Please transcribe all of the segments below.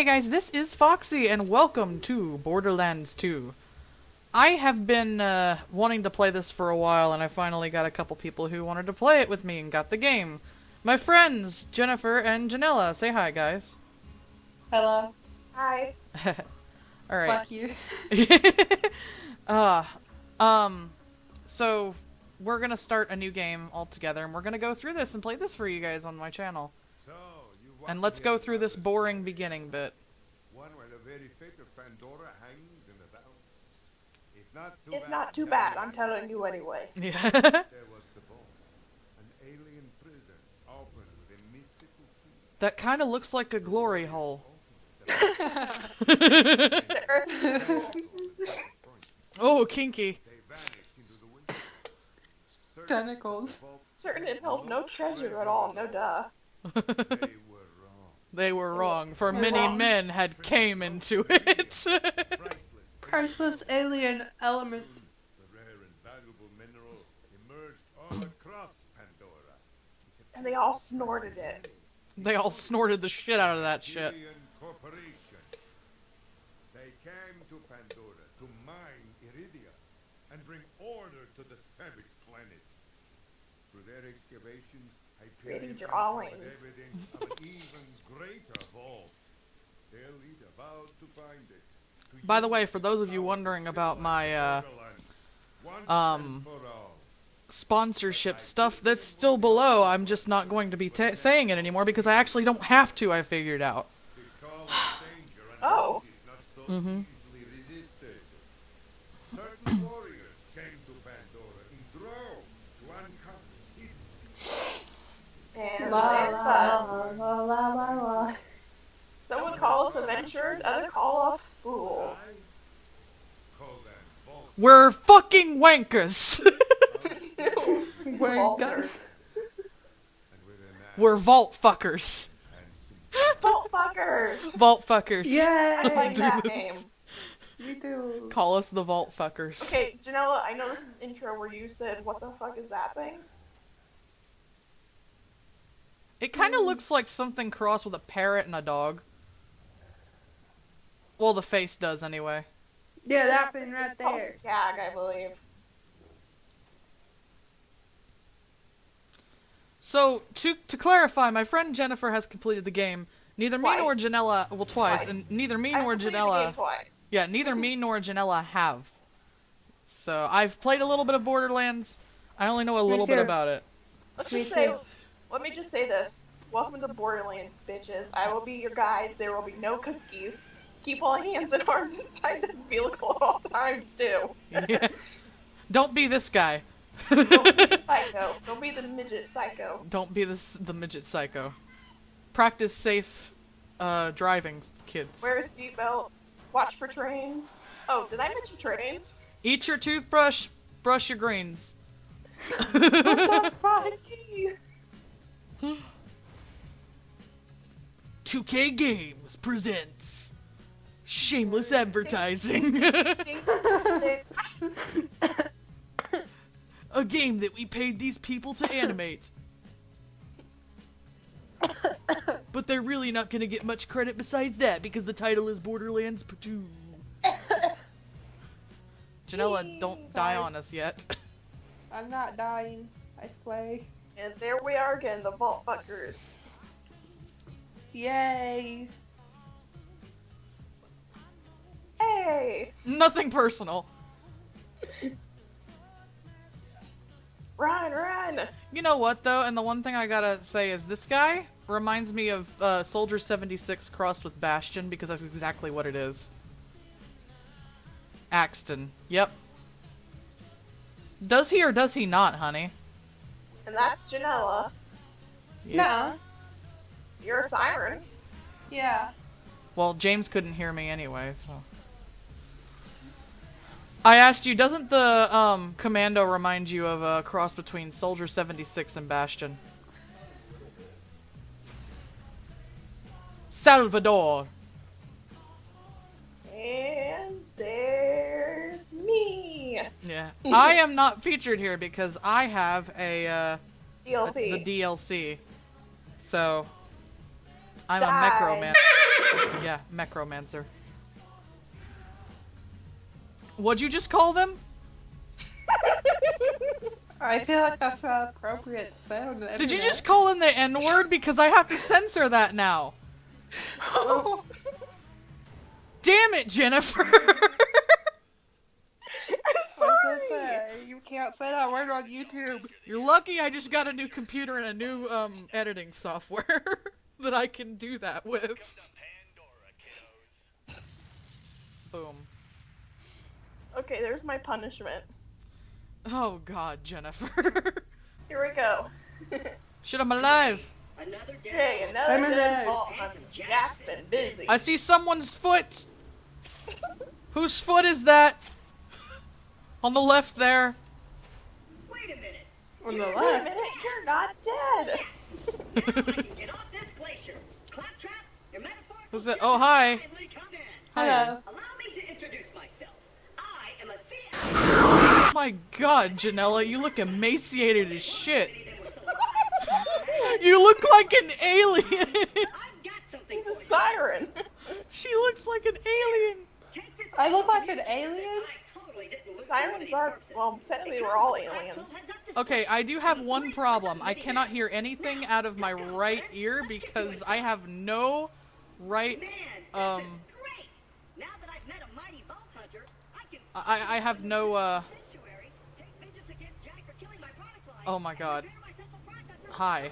Hey, hey guys, this is Foxy, and welcome to Borderlands 2. I have been uh, wanting to play this for a while, and I finally got a couple people who wanted to play it with me and got the game. My friends, Jennifer and Janella. Say hi, guys. Hello. Hi. Alright. Fuck you. uh, um, so we're gonna start a new game altogether, and we're gonna go through this and play this for you guys on my channel. So, you want And let's go through this boring beginning bit. One where the very fate of Pandora hangs in the balance. If not too It's bad, not too bad, I'm telling you anyway. Yeah. There was the ball. An alien prison opened with a mystical key. that kind of looks like a glory hole. Oh, kinky. They vanished into the wind. Certain Tentacles. certain it held no treasure at all, no duh. They were wrong. they were wrong, for They're many wrong. men had came into it. Priceless. Priceless alien element. The rare and valuable mineral emerged all across Pandora. And they all snorted it. they all snorted the shit out of that shit. Corporation. They came to Pandora to mine Iridia and bring order to the savage planet. Through their excavations, Hyperion Created your uncovered Allings. evidence of an even greater vault. Their leader vowed to find it. to By the way, for those of you wondering about my, uh, civilized Borderlands, once um, and for all. Sponsorship stuff that's still below. I'm just not going to be ta saying it anymore because I actually don't have to. I figured out. The call of danger and Oh. Mhm. easily resisted. Certain warriors came to Pandora in droves to uncover secrets. And La there's la us. la la la la. Some would call us adventurers, others call us fools. I call them vault. We're fucking wankers. Wearing Vaulters. guns. And with an axe We're vault fuckers. Vault fuckers! Vault fuckers. Yeah, I like that this. name. Me too. Call us the vault fuckers. Okay, Janella, I know this is intro where you said, what the fuck is that thing? It kind of mm. looks like something crossed with a parrot and a dog. Well, the face does anyway. Yeah, that thing right oh, there. Gag, I believe. So, to to clarify, my friend Jennifer has completed the game. Neither me nor Janella, well, twice, Twice. and neither me I've nor Janella, twice. yeah, neither me nor Janella have. So, I've played a little bit of Borderlands. I only know a Me little bit about it. Let's Me just say, too. Let me just say this. Welcome to Borderlands, bitches. I will be your guide. There will be no cookies. Keep all hands and arms inside this vehicle at all times, too. Yeah. Don't be this guy. Don't be the psycho. Don't be the midget psycho. Don't be this the midget psycho. Practice safe uh, driving, kids. Wear a seatbelt. Watch for trains. Oh, did I mention trains? Eat your toothbrush. Brush your greens. What the fuck? 2K Games presents shameless advertising. a game that we paid these people to animate. but they're really not gonna get much credit besides that because the title is Borderlands 2. Janella, don't die on us yet. I'm not dying. I swear. And there we are again, the Vault Fuckers. Yay! Hey! Nothing personal. Run, run! You know what though, and the one thing I gotta say is this guy reminds me of uh, Soldier 76 crossed with Bastion because that's exactly what it is. Axton. Yep. Does he or does he not, honey? And that's Janella. Yeah. You're a siren. Yeah. Well, James couldn't hear me anyway, so. I asked you, doesn't the um, commando remind you of a cross between Soldier 76 and Bastion? Salvador. Yeah. I am not featured here because I have a uh, DLC. the DLC. So I'm Die. a Microman. Yeah, Necromancer. What'd you just call them? I feel like that's an appropriate sound. Did you just call them the N word? Because I have to censor that now. Damn it, Jennifer! I'm I was sorry. gonna say, you can't say that word on YouTube. You're lucky I just got a new computer and a new um, editing software that I can do that with. Boom. Okay, there's my punishment. Oh god, Jennifer. Here we go. Shit, I'm alive. Another day. Okay, another I'm day alive. ball hunting. Jack's been busy. I see someone's foot. Whose foot is that? On the left there. Wait a minute. On the Wait a minute, you're not dead. Now I can get off this glacier. Claptrap, your metaphorical Who's it? Oh, hi. finally come in. Hello. Allow me to introduce myself. I am a Oh my god, Janella, you look emaciated as shit. You look like an alien. I've got something He's for a you. siren. she looks like an alien. I look like an alien? I totally Sirens are, well, technically we're all aliens. Okay, I do have one problem. I cannot hear anything out of my right ear because I have no right. Um. Now that I've met a mighty vault hunter, I can I I have no uh. sanctuary, take vengeance against Jack for killing my product line, Oh my god. repair my central processor. Hi.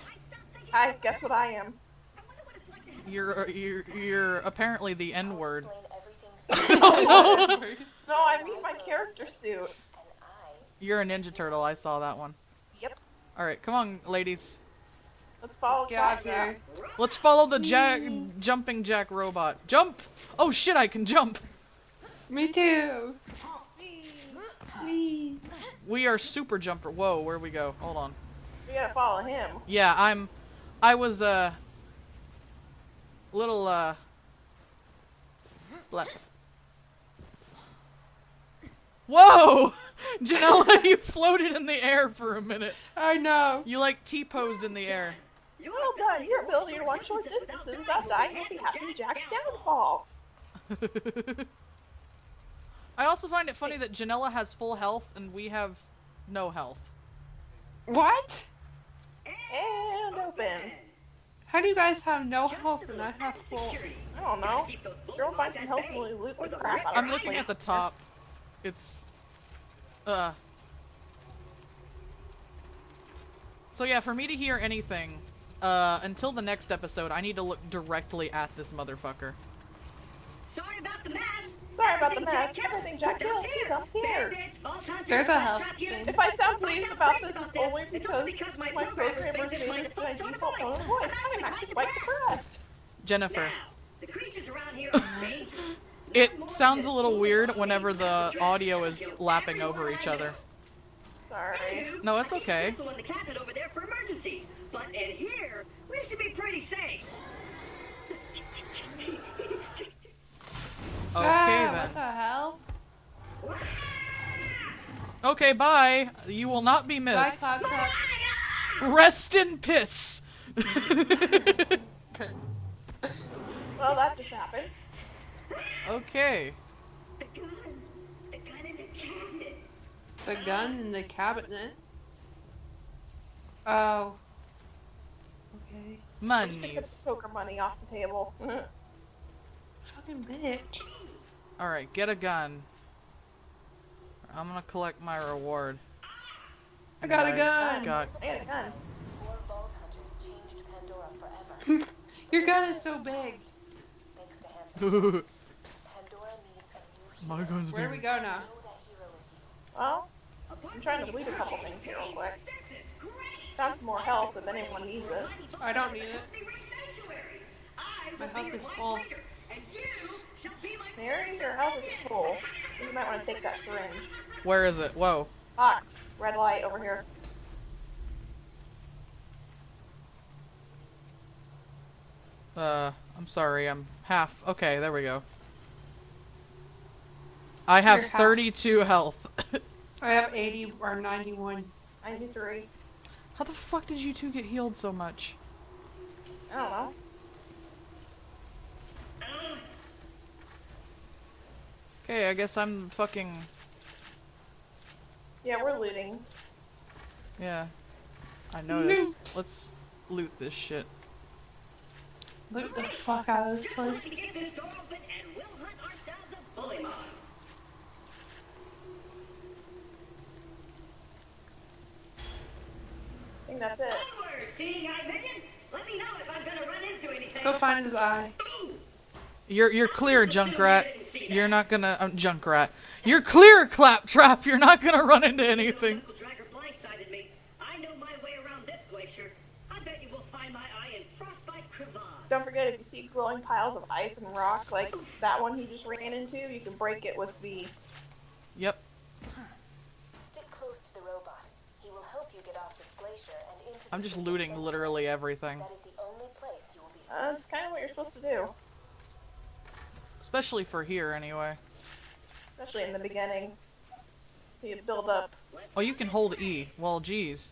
I Hi, guess what I am? I wonder what it's like to have You're you're you're apparently the N word. oh, no. No, I mean my character suit. You're a Ninja Turtle. I saw that one. Yep. All right, come on, ladies. Let's follow Get out Claptrap. here. Let's follow the Jack jumping Jack robot. Jump! Oh shit, I can jump. Me too. Me. We are super jumper. Whoa, where we go? Hold on. We gotta follow him. Yeah, I'm. I was uh. Little uh. Left. Whoa! Janella, you floated in the air for a minute. I know. You like T-posed in the air. You well done. Your ability to run short distances without dying will be happy Jack's downfall. I also find it funny that Janella has full health and we have no health. What? And open. How do you guys have no health and I have full? I don't know. Sure, find some help when we loot the crap out I'm looking at the top. It's uh So yeah, for me to hear anything, uh until the next episode, I need to look directly at this motherfucker. Sorry about the mess. Sorry about the mess. Everything Jack kills, he comes here. Bandits, vault hunters, There's a claptrap health units. If I sound pleased about this, it's only because because my my programmer programmers made made this this my my default default tone of voice. of voice. I'm actually quite depressed. Jennifer. Now, the creatures around here are dangerous. It sounds a little weird whenever the audio is lapping over each other. Sorry. No, it's okay. Pistol in the cabinet over there for emergencies, but in here we should be pretty safe. Okay ah, then. What the hell? Okay, bye. You will not be Bye, missed. Claptrap. Rest in piss. Well, that just happened. Okay. The gun, the gun in the cabinet. The gun in the cabinet. Oh. Okay. Take the poker money off the table. Fucking bitch. Alright, get a gun. I'm gonna collect my reward. I got a gun. Got I got a gun. Four Vault Hunters changed Pandora forever. Your gun is so big. Thanks to Hanson. My Pandora needs a new hero. gun's Where do we go now? Know that hero is you. Well, I'm trying to delete a couple things here real quick. This is great. Found some more health if anyone needs it. I don't need it. Sanctuary. I My will be health your is wise full. leader, and you shall be Mary, your house is full. You might want to take that syringe. Where is it? Whoa. Fox, red light over here. Uh, I'm sorry, I'm half. Okay, there we go. I have 32 health. I have 80 or 91. 93. How the fuck did you two get healed so much? Oh Okay, I guess I'm fucking... Yeah, we're looting. Yeah. I noticed. Let's loot this shit. Loot the fuck out of this place. Think that's it. Seeing eye minion. Let me know if I'm gonna run into anything. Go find his eye. You're you're clear, Junkrat. You're not gonna um, Junkrat. You're clear, Claptrap. You're not gonna run into anything. Knuckle Dragger blindsided me. I know my way around this glacier. I bet you will find my eye in Frostbite Crevasse. Don't forget, if you see glowing piles of ice and rock, like that one he just ran into, you can break it with the. Yep. Stick close to the robot. He will help you get off this glacier and into the I'm just looting Sanctuary. literally everything, That is the only place you will be safe. Uh, that's kind of what you're supposed to do, especially for here anyway. especially in the beginning. You build up, Oh, you can hold E. Well, geez.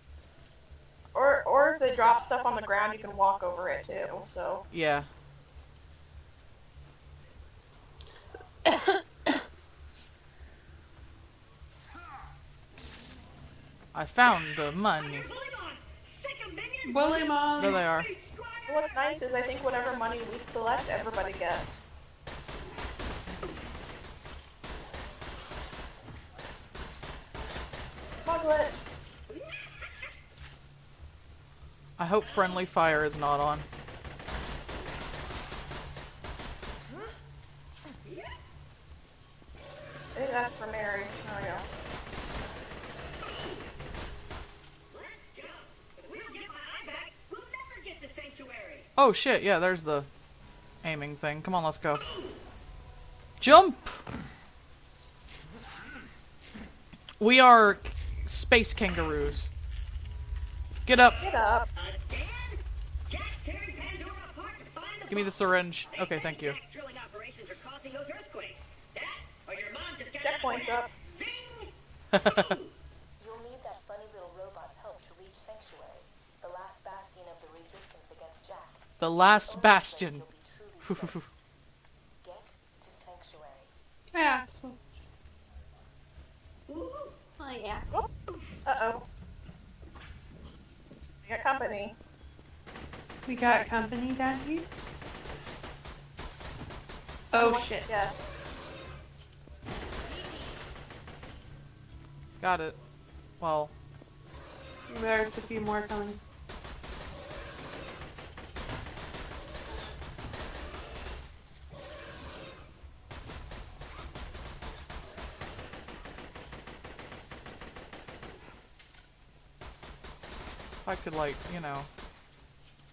or or if they drop stuff on the ground, you can walk over it too. So Yeah. I found the money. Fire bully mons. Sick of minions. Bully There they are. What's nice is I think whatever money we collect, everybody gets. Smuggle it. I hope friendly fire is not on. I think that's for Mary. There we go. Let's go. If we don't get my eye back, we'll never get to Sanctuary. Oh shit, yeah, there's the aiming thing. Come on, let's go. Jump! We are space kangaroos. Get up. Get up. Again? Jack's tearing Pandora apart to find the Give me the syringe. Okay, thank you. Jack's drilling operations are causing those earthquakes. That, or your mom just got Checkpoint's up. Zing! You'll need that funny little robot's help to reach Sanctuary, the last bastion of the resistance against Jack. the last Only bastion. place you'll be truly safe. Get to Sanctuary. Yeah. So, Oh yeah. Uh oh. We got company. we got company down here. Oh shit. Yes. Got it. Well, There's a few more coming. If I could like, you know.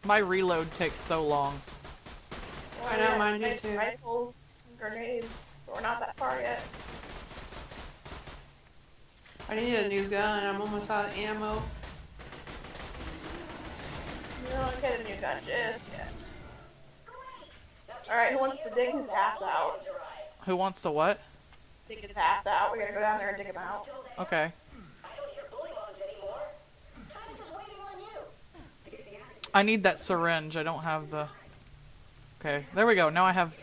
My reload takes so long. I know, mine do nice too. Rifles, grenades. But we're not that far yet. I need a new gun. I'm almost out of ammo. You don't get a new gun just yet. Alright, who wants to dig his ass out? Who wants to what? Dig his ass out. We gotta go down there and dig him out. Okay. I don't hear bullymongs anymore. Kinda just waiting on you. I need that syringe. I don't have the. Okay, there we go. Now I have.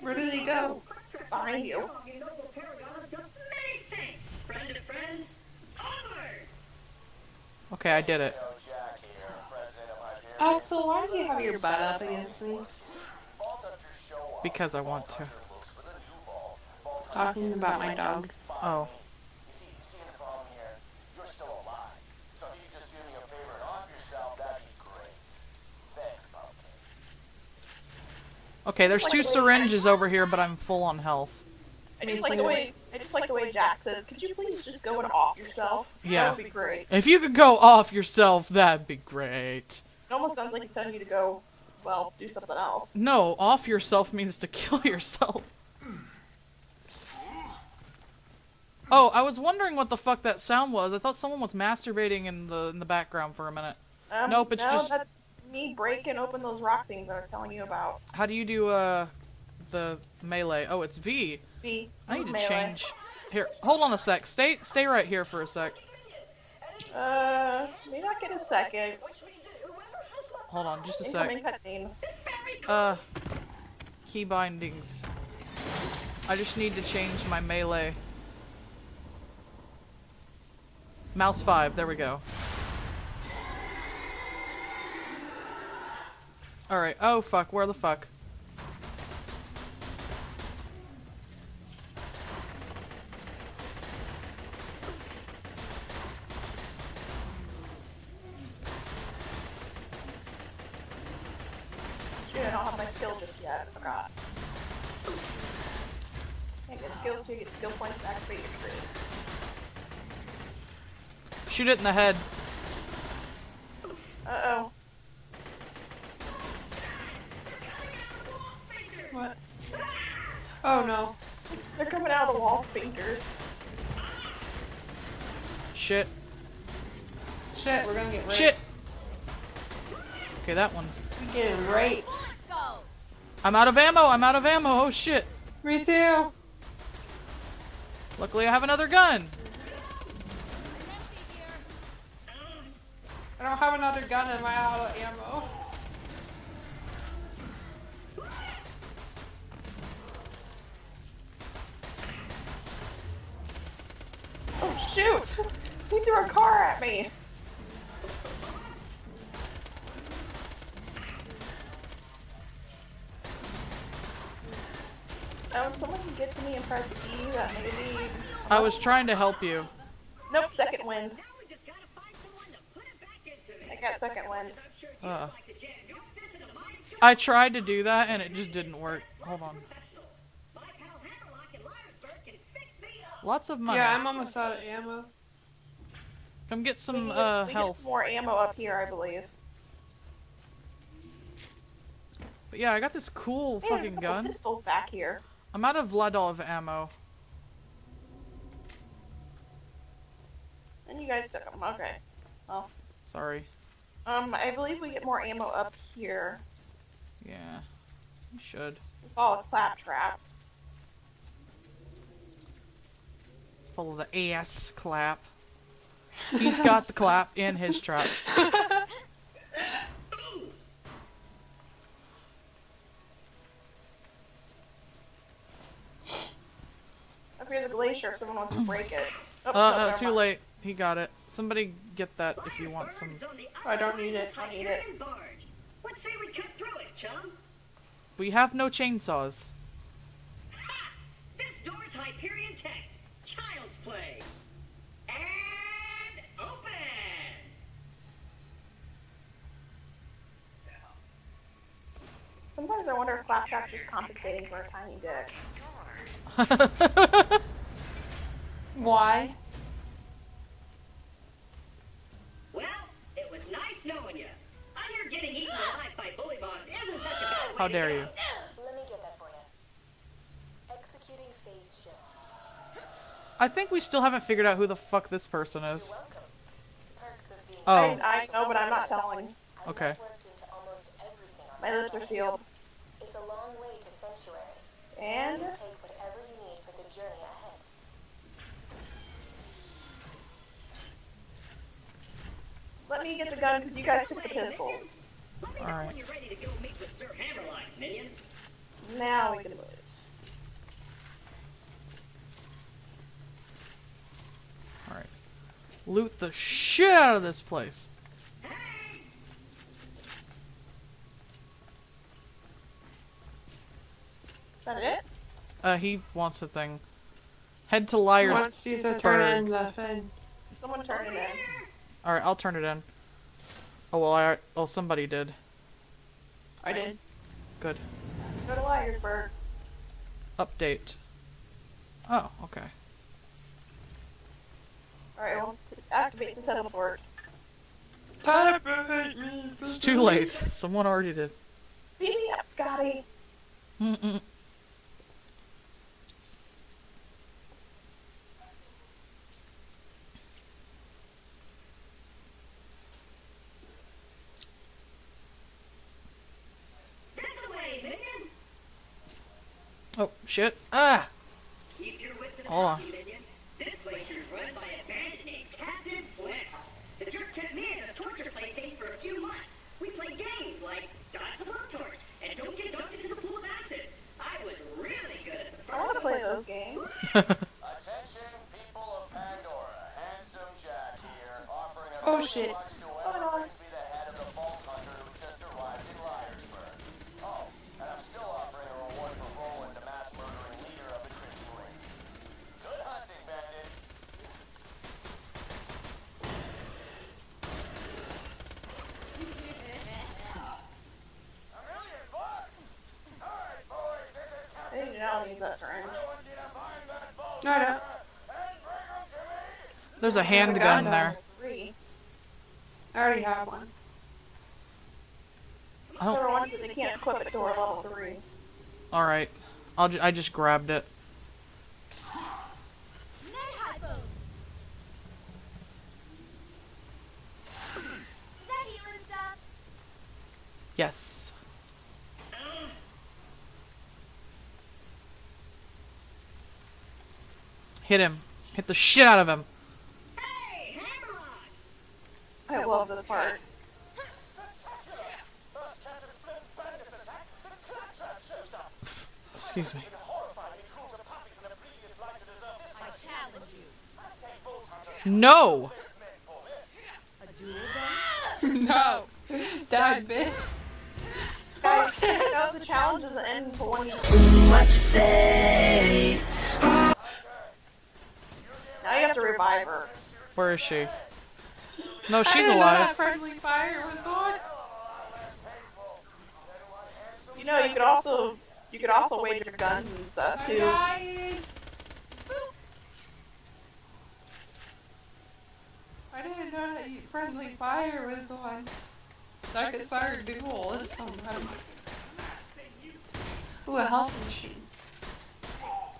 Where did he go? Behind you. You paragon of many thanks, friend of friends. Onward! Okay, I did it. Oh, Axel, why do you have your butt up against me? Because I want to. Talking about my dog. Oh. You see, you see the problem here? You're still alive. So if you could just do me a favor and off yourself, that'd be great. Thanks, Pumpkin. Okay, there's two syringes over here, but I'm full on health. I just like the way I just like the way Jack says, could you please just go and off yourself? Yeah. That would be great. If you could go off yourself, that'd be great. It almost sounds like he's telling you to go, well, do something else. No, off yourself means to kill yourself. Oh, I was wondering what the fuck that sound was. I thought someone was masturbating in the in the background for a minute. Um, Nope, it's no, just- that's me breaking open those rock things I was telling you about. How do you do uh the melee? Oh, it's V. V. I need to melee. change. Here, hold on a sec. Stay stay right here for a sec. Uh, may not get a second. Hold on, just a Incoming sec. cutscene. Uh, key bindings. I just need to change my melee. Mouse 5, there we go. Alright, oh fuck, where the fuck? Shoot, I don't have my skill just yet. I forgot. Get skills get skill points to activate your tree. Shoot it in the head. Uh Oh no. They're coming out of the wall speakers. Shit. Shit, we're gonna get raped. Shit! Okay, that one's... We get raped. I'm out of ammo! I'm out of ammo! Oh shit! Me too. Luckily I have another gun! I don't have another gun and I'm out of ammo. Oh shoot! He threw a car at me. Oh, if someone can get to me and press E, that maybe. I was trying to help you. Nope, second wind. Now we just gotta find someone to put it back into me. I got second wind. I'm sure you Uh. like to jam your fist into my suit. I tried to do that and it just didn't work. Hold on. My pal Hammerlock in Liar's Berg can fix me up. Lots of money. Yeah, I'm almost out of ammo. Come get some can get, uh, we health. get some more ammo up here, I believe. But yeah, I got this cool Hey, there's a fucking gun. pistols back here. I'm out of Vladof ammo. And you guys took them. Okay. Oh. Sorry. Um, I believe we get more ammo up here. Yeah. You should. We follow a claptrap. Full of the ass clap. He's got the clap in his trap. Up here's a glacier if someone wants to break it. Oh, Uh, uh too mind. late. He got it. Somebody get that if you want some. Liar's Berg's on the I don't need it, of don't this need it. Hyperion barge. What say we cut through it, chum? We have no chainsaws. Ha! This door's Hyperion Tech. Child's play. And open. Sometimes I wonder if claptrap's just compensating for a tiny dick. Why? Well, it was nice knowing you. I hear getting eaten alive by bullymongs isn't such a bad way How dare you. Let me get that for you. Executing phase shift. I think we still haven't figured out who the fuck this person is. You're welcome. Perks of being Oh. I, I know, but I'm not telling. Okay. networked into almost everything on My lips are sealed. It's a long way to sanctuary. And Please take whatever you need for the journey ahead. let me get the gun because you guys took the pistols. Let me know Alright. you're ready to go meet with Sir Hammerlock, minion. Now we can move it. Alright. Loot the shit out of this place. That it? Uh, he wants a thing. Head to Liar's. Once you to turn in the thing. Someone turn it in. Alright, I'll turn it in. Oh, well, I. Oh, somebody did. I did. Good. Go to Liar's Berg. Update. Oh, okay. Alright, well, let's activate the teleport. Teleport me. It's too late. Someone already did. Beat me up, Scotty. Mm-mm. Shit. Ah! Keep your wits Hold on. you, minion. This glacier's run by a bandit named Captain Flint. The jerk kept me as a torture plaything for a few months. We played games like Dodge the Blowtorch and Don't Get Dunked into the Pool of Acid. I was really good at the I want to play those games. Attention, people of Pandora. Handsome Jack here, offering a Oh, million shit. bucks to whoever brings me the head of the Vault Hunter who just arrived in Liar's Berg. Oh, and I'm still offering a reward for Roland, the mass murdering leader of the Crimson Rings. Good hunting, bandits. A million bucks? All right, boys, this is I Captain didn't know use that syringe. I want you to find that Vault No, no. Hunter and bring him to me. There's a handgun gun there. I already have one. I don't. are ones that they can't equip it to our level three. All right. I'll. Ju- I just grabbed it. Yes. Hit him. Hit the shit out of him. Hey, Hammerlock! I love this part. Spectacular! First Captain Flint's bandits attack, the claptrap. Excuse me. Been horrifyingly cruel to puppies in a previous life to deserve this I challenge you. I say Vault Hunter. No. Flint's men for me. no. Die, bitch. Guys, you know the challenge doesn't end until one you Now you have to revive her. Where is she? No, I she's didn't know alive. that friendly fire was on. You know, you could also you could also wave your guns and stuff I'm too. dying. I didn't know that you friendly fire was on. So I could start a duel with somebody. Ooh, a health machine.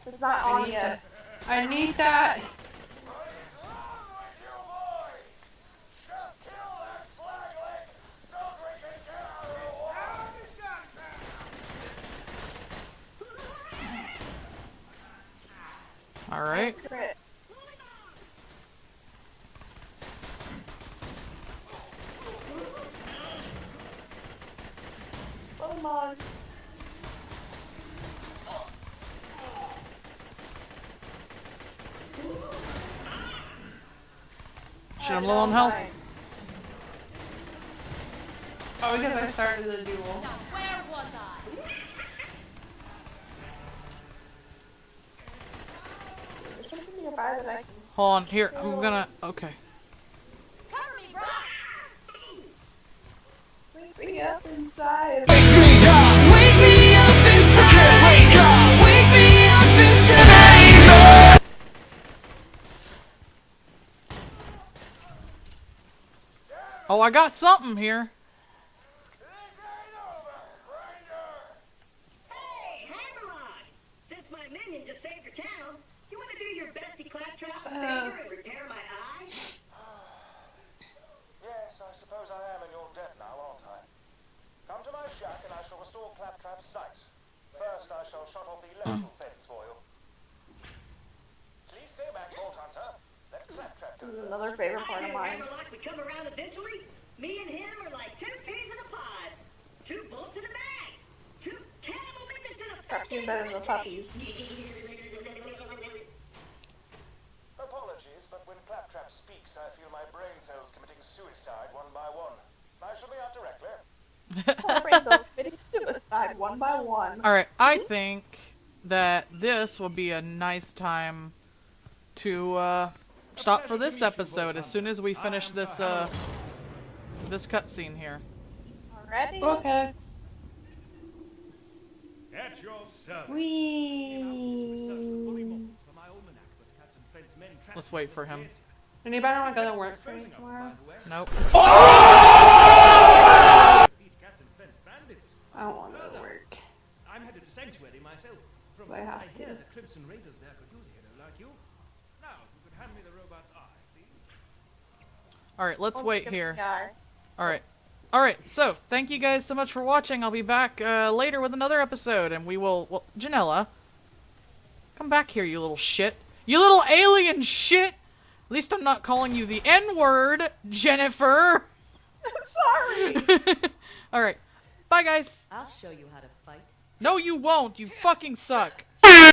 It's not I on yet. I need that. All right. Oh, Little mods. Shit, I'm low on health. Oh, because I started the duel. Where was I? Can. Hold on. Here, I'm gonna. Okay. Cover me, bro! Wake me up inside. Oh, I got something here. This ain't over, Grinder. Hey, Hammerlock! Since my minion just saved your town, you want to do your bestie claptrap a Uh. favor and repair my eye? Yes, I suppose I am in your debt now, aren't I? Come to my shack and I shall restore Claptrap's sight. First, I shall shut off the hmm. electrical fence for you. Please stay back, Vault Hunter. Let Claptrap go This is another favorite part of hear mine. Hammerlock would come around eventually. Me and him are like two peas in a pod. Two bullets in a bag. Two cannibal midgets in a Cartoon better than the puppies. Apologies, but when Claptrap speaks, I feel my brain cells committing suicide one by one. I shall be out directly. My brain cells committing suicide one by one. All right. I think that this will be a nice time to uh, stop for this episode as soon as we finish this uh, this cutscene here. Already? Okay. At your service. Wee. Let's wait for him. Anybody want to go to work for me tomorrow? Nope. I don't want to go to work. I'm headed to Sanctuary myself. From I what have I hear, the Crimson Raiders there could use a hero like you. Now, if you could hand me the robot's eye, please. All right. Let's Oh, wait here. All right. All right. So, thank you guys so much for watching. I'll be back uh, later with another episode, and we will. Well, Janella, come back here, you little shit. You little alien shit. At least I'm not calling you the N word, Jennifer. Sorry. All right. Bye, guys. I'll show you how to fight. No, you won't. You fucking suck.